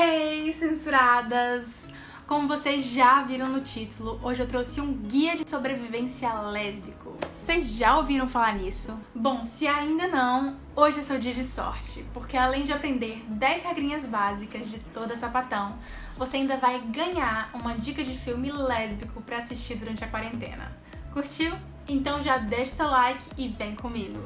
Hey, censuradas! Como vocês já viram no título, hoje eu trouxe um guia de sobrevivência lésbico. Vocês já ouviram falar nisso? Bom, se ainda não, hoje é seu dia de sorte, porque além de aprender 10 regrinhas básicas de toda sapatão, você ainda vai ganhar uma dica de filme lésbico pra assistir durante a quarentena. Curtiu? Então já deixa seu like e vem comigo!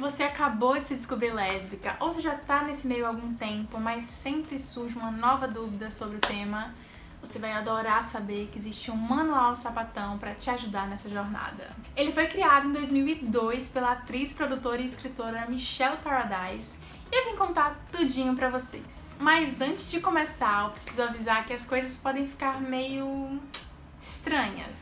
Você acabou de se descobrir lésbica ou você já tá nesse meio há algum tempo, mas sempre surge uma nova dúvida sobre o tema, você vai adorar saber que existe um manual sapatão para te ajudar nessa jornada. Ele foi criado em 2002 pela atriz, produtora e escritora Michelle Paradise e eu vim contar tudinho pra vocês. Mas antes de começar, eu preciso avisar que as coisas podem ficar meio estranhas.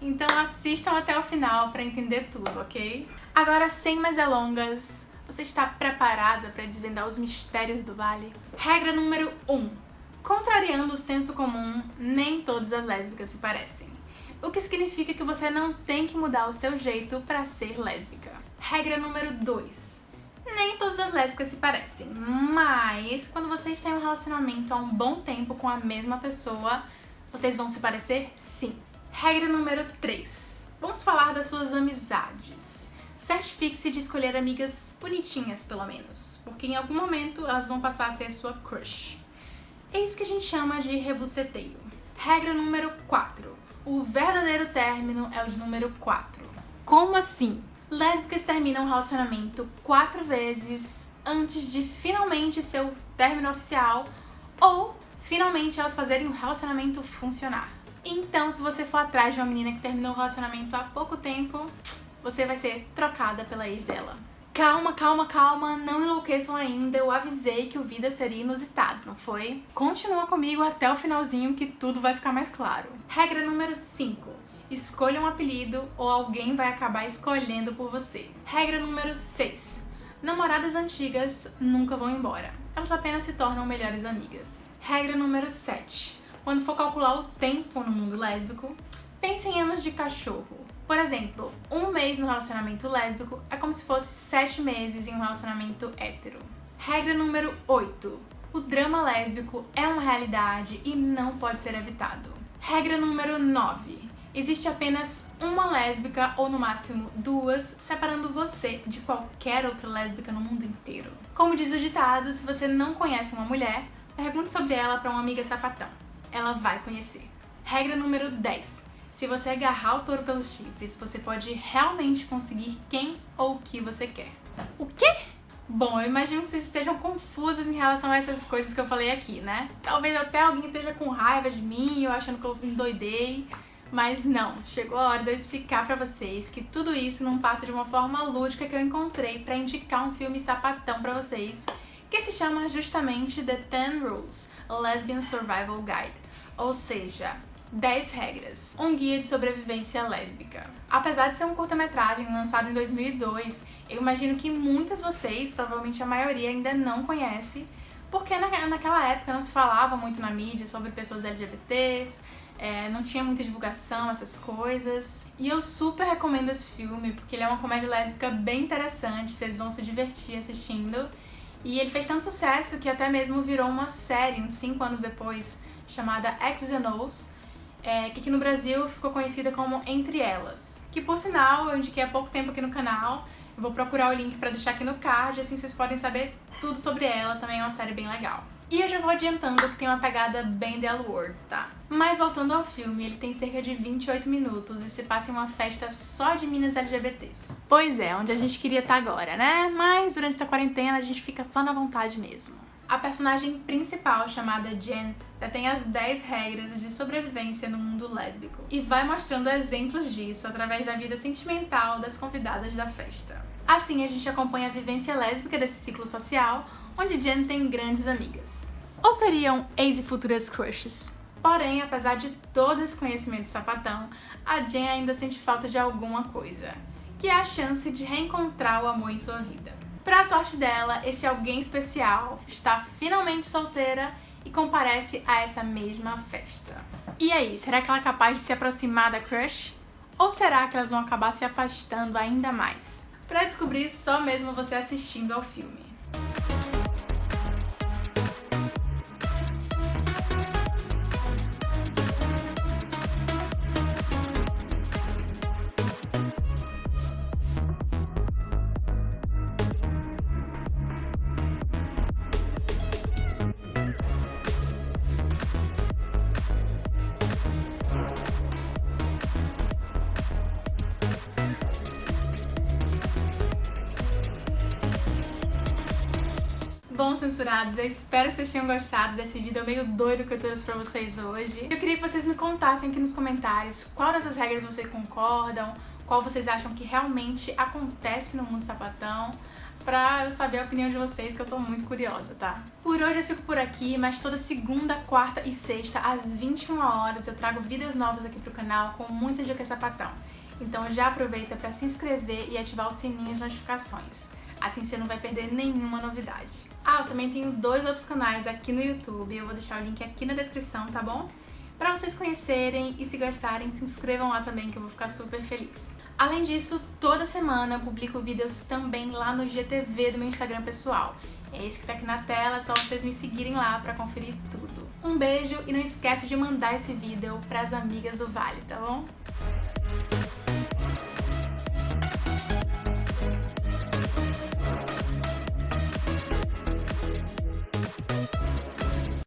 Então assistam até o final para entender tudo, ok? Agora, sem mais delongas, você está preparada para desvendar os mistérios do vale? Regra número 1. Um, contrariando o senso comum, nem todas as lésbicas se parecem. O que significa que você não tem que mudar o seu jeito para ser lésbica. Regra número 2. Nem todas as lésbicas se parecem, mas quando você está em um relacionamento há um bom tempo com a mesma pessoa, vocês vão se parecer sim. Regra número 3. Vamos falar das suas amizades. Certifique-se de escolher amigas bonitinhas, pelo menos, porque em algum momento elas vão passar a ser a sua crush. É isso que a gente chama de rebuceteio. Regra número 4. O verdadeiro término é o de número 4. Como assim? Lésbicas terminam um relacionamento quatro vezes antes de finalmente seu término oficial ou finalmente elas fazerem o relacionamento funcionar. Então, se você for atrás de uma menina que terminou um relacionamento há pouco tempo, você vai ser trocada pela ex dela. Calma, calma, calma, não enlouqueçam ainda, eu avisei que o vídeo seria inusitado, não foi? Continua comigo até o finalzinho que tudo vai ficar mais claro. Regra número 5. Escolha um apelido ou alguém vai acabar escolhendo por você. Regra número 6. Namoradas antigas nunca vão embora. Elas apenas se tornam melhores amigas. Regra número 7. Quando for calcular o tempo no mundo lésbico, pense em anos de cachorro. Por exemplo, um mês no relacionamento lésbico é como se fosse sete meses em um relacionamento hétero. Regra número 8. O drama lésbico é uma realidade e não pode ser evitado. Regra número 9. Existe apenas uma lésbica ou no máximo duas, separando você de qualquer outra lésbica no mundo inteiro. Como diz o ditado, se você não conhece uma mulher, pergunte sobre ela para uma amiga sapatão ela vai conhecer. Regra número 10. Se você agarrar o touro pelos chifres, você pode realmente conseguir quem ou o que você quer. O quê? Bom, eu imagino que vocês estejam confusas em relação a essas coisas que eu falei aqui, né? Talvez até alguém esteja com raiva de mim, eu achando que eu endoidei. Mas não, chegou a hora de eu explicar pra vocês que tudo isso não passa de uma forma lúdica que eu encontrei pra indicar um filme sapatão pra vocês que se chama justamente The Ten Rules, a Lesbian Survival Guide, ou seja, 10 regras, um guia de sobrevivência lésbica. Apesar de ser um curta-metragem lançado em 2002, eu imagino que muitas vocês, provavelmente a maioria, ainda não conhece, porque na, naquela época não se falava muito na mídia sobre pessoas LGBTs, é, não tinha muita divulgação, essas coisas. E eu super recomendo esse filme, porque ele é uma comédia lésbica bem interessante, vocês vão se divertir assistindo. E ele fez tanto sucesso que até mesmo virou uma série, uns 5 anos depois, chamada X and O's, é, que aqui no Brasil ficou conhecida como Entre Elas. Que por sinal, eu indiquei há pouco tempo aqui no canal, eu vou procurar o link pra deixar aqui no card, assim vocês podem saber tudo sobre ela, também é uma série bem legal. E eu já vou adiantando que tem uma pegada bem The L tá? Mas voltando ao filme, ele tem cerca de 28 minutos e se passa em uma festa só de minas LGBTs. Pois é, onde a gente queria estar tá agora, né? Mas durante essa quarentena a gente fica só na vontade mesmo. A personagem principal, chamada Jen, detém as 10 regras de sobrevivência no mundo lésbico e vai mostrando exemplos disso através da vida sentimental das convidadas da festa. Assim, a gente acompanha a vivência lésbica desse ciclo social, onde Jen tem grandes amigas. Ou seriam ex e futuras crushes? Porém, apesar de todo esse conhecimento sapatão, a Jen ainda sente falta de alguma coisa, que é a chance de reencontrar o amor em sua vida. Para a sorte dela, esse alguém especial está finalmente solteira e comparece a essa mesma festa. E aí, será que ela é capaz de se aproximar da crush? Ou será que elas vão acabar se afastando ainda mais? Para descobrir só mesmo você assistindo ao filme. Bom, censurados, eu espero que vocês tenham gostado desse vídeo meio doido que eu trouxe pra vocês hoje. Eu queria que vocês me contassem aqui nos comentários qual dessas regras vocês concordam, qual vocês acham que realmente acontece no mundo sapatão, pra eu saber a opinião de vocês, que eu tô muito curiosa, tá? Por hoje eu fico por aqui, mas toda segunda, quarta e sexta, às 21 horas, eu trago vídeos novos aqui pro canal com muita dica sapatão. Então já aproveita pra se inscrever e ativar o sininho de notificações. Assim você não vai perder nenhuma novidade. Ah, eu também tenho dois outros canais aqui no YouTube, eu vou deixar o link aqui na descrição, tá bom? Pra vocês conhecerem e se gostarem, se inscrevam lá também que eu vou ficar super feliz. Além disso, toda semana eu publico vídeos também lá no GTV do meu Instagram pessoal. É esse que tá aqui na tela, é só vocês me seguirem lá pra conferir tudo. Um beijo e não esquece de mandar esse vídeo pras amigas do Vale, tá bom?